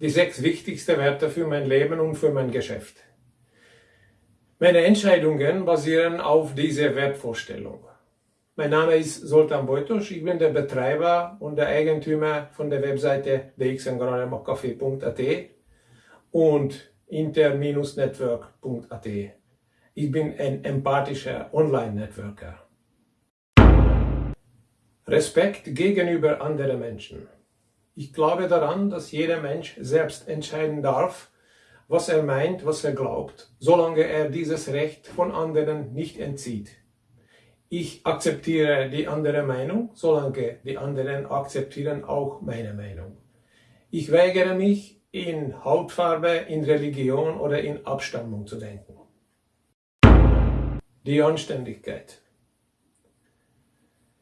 die sechs wichtigsten Werte für mein Leben und für mein Geschäft. Meine Entscheidungen basieren auf dieser Wertvorstellung. Mein Name ist Soltan Bojtos, ich bin der Betreiber und der Eigentümer von der Webseite dxngronemokcafé.at und inter-network.at. Ich bin ein empathischer Online-Networker. Respekt gegenüber anderen Menschen. Ich glaube daran, dass jeder Mensch selbst entscheiden darf, was er meint, was er glaubt, solange er dieses Recht von anderen nicht entzieht. Ich akzeptiere die andere Meinung, solange die anderen akzeptieren auch meine Meinung. Ich weigere mich, in Hautfarbe, in Religion oder in Abstammung zu denken. Die Anständigkeit.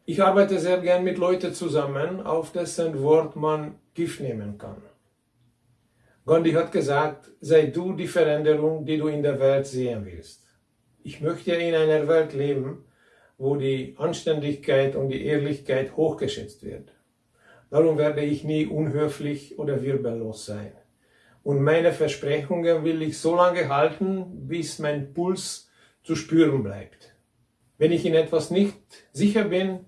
Ich arbeite sehr gern mit Leuten zusammen, auf dessen Wort man Gift nehmen kann. Gandhi hat gesagt, sei du die Veränderung, die du in der Welt sehen willst. Ich möchte in einer Welt leben, wo die Anständigkeit und die Ehrlichkeit hochgeschätzt wird. Darum werde ich nie unhöflich oder wirbellos sein. Und meine Versprechungen will ich so lange halten, bis mein Puls zu spüren bleibt. Wenn ich in etwas nicht sicher bin,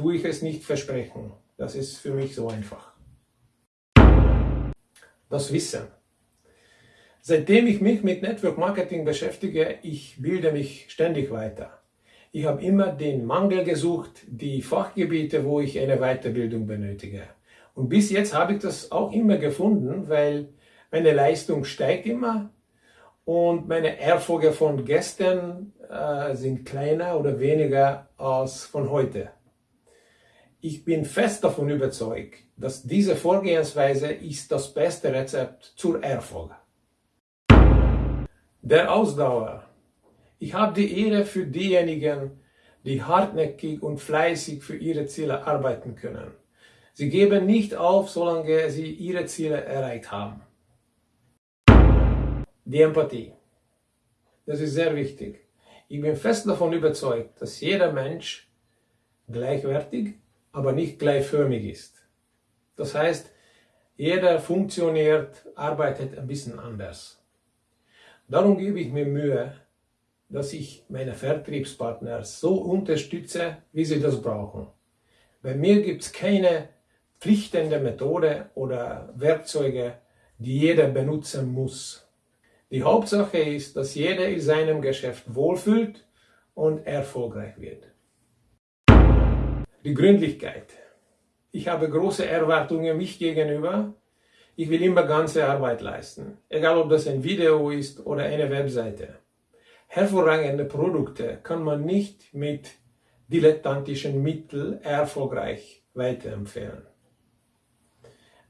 tue ich es nicht versprechen. Das ist für mich so einfach. Das Wissen. Seitdem ich mich mit Network Marketing beschäftige, ich bilde mich ständig weiter. Ich habe immer den Mangel gesucht, die Fachgebiete, wo ich eine Weiterbildung benötige. Und bis jetzt habe ich das auch immer gefunden, weil meine Leistung steigt immer und meine Erfolge von gestern äh, sind kleiner oder weniger als von heute. Ich bin fest davon überzeugt, dass diese Vorgehensweise ist das beste Rezept zur Erfolg. Der Ausdauer. Ich habe die Ehre für diejenigen, die hartnäckig und fleißig für ihre Ziele arbeiten können. Sie geben nicht auf, solange sie ihre Ziele erreicht haben. Die Empathie. Das ist sehr wichtig. Ich bin fest davon überzeugt, dass jeder Mensch gleichwertig aber nicht gleichförmig ist. Das heißt, jeder funktioniert, arbeitet ein bisschen anders. Darum gebe ich mir Mühe, dass ich meine Vertriebspartner so unterstütze, wie sie das brauchen. Bei mir gibt es keine pflichtende Methode oder Werkzeuge, die jeder benutzen muss. Die Hauptsache ist, dass jeder in seinem Geschäft wohlfühlt und erfolgreich wird. Die Gründlichkeit. Ich habe große Erwartungen mich gegenüber. Ich will immer ganze Arbeit leisten, egal ob das ein Video ist oder eine Webseite. Hervorragende Produkte kann man nicht mit dilettantischen Mitteln erfolgreich weiterempfehlen.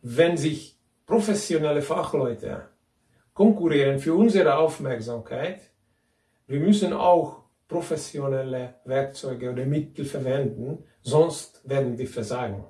Wenn sich professionelle Fachleute konkurrieren für unsere Aufmerksamkeit, wir müssen auch professionelle Werkzeuge oder Mittel verwenden, sonst werden wir versagen.